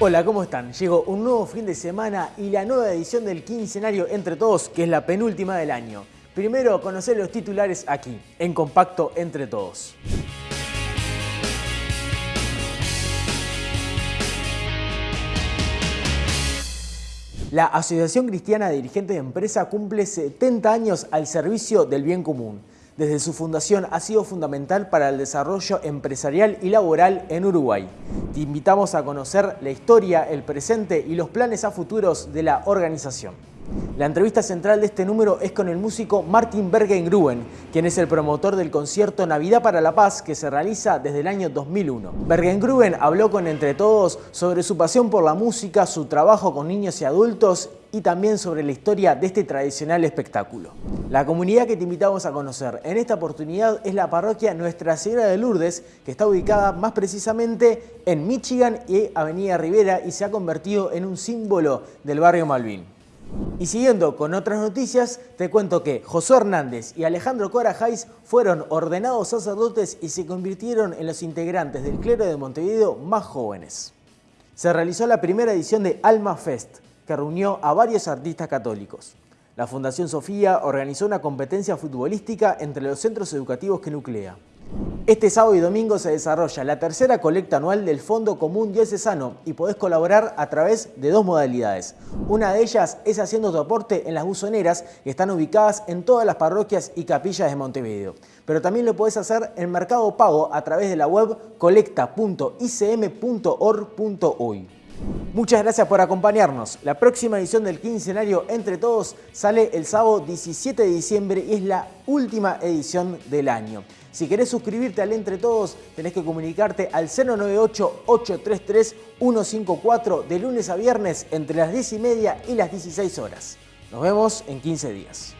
Hola, ¿cómo están? Llegó un nuevo fin de semana y la nueva edición del quincenario Entre Todos, que es la penúltima del año. Primero, conocer los titulares aquí, en Compacto Entre Todos. La Asociación Cristiana de Dirigentes de Empresa cumple 70 años al servicio del bien común. Desde su fundación ha sido fundamental para el desarrollo empresarial y laboral en Uruguay. Te invitamos a conocer la historia, el presente y los planes a futuros de la organización. La entrevista central de este número es con el músico Martin Bergengruen, quien es el promotor del concierto Navidad para la Paz que se realiza desde el año 2001. Bergengruen habló con Entre Todos sobre su pasión por la música, su trabajo con niños y adultos y también sobre la historia de este tradicional espectáculo. La comunidad que te invitamos a conocer en esta oportunidad es la parroquia Nuestra Señora de Lourdes, que está ubicada más precisamente en Michigan y Avenida Rivera y se ha convertido en un símbolo del barrio Malvin. Y siguiendo con otras noticias, te cuento que Josué Hernández y Alejandro Corajais fueron ordenados sacerdotes y se convirtieron en los integrantes del clero de Montevideo más jóvenes. Se realizó la primera edición de Alma Fest, que reunió a varios artistas católicos. La Fundación Sofía organizó una competencia futbolística entre los centros educativos que nuclea. Este sábado y domingo se desarrolla la tercera colecta anual del Fondo Común Diocesano y podés colaborar a través de dos modalidades. Una de ellas es haciendo tu aporte en las buzoneras que están ubicadas en todas las parroquias y capillas de Montevideo. Pero también lo podés hacer en Mercado Pago a través de la web colecta.icm.org.uy. Muchas gracias por acompañarnos. La próxima edición del quincenario Entre Todos sale el sábado 17 de diciembre y es la última edición del año. Si querés suscribirte al Entre Todos, tenés que comunicarte al 098-833-154 de lunes a viernes entre las 10 y media y las 16 horas. Nos vemos en 15 días.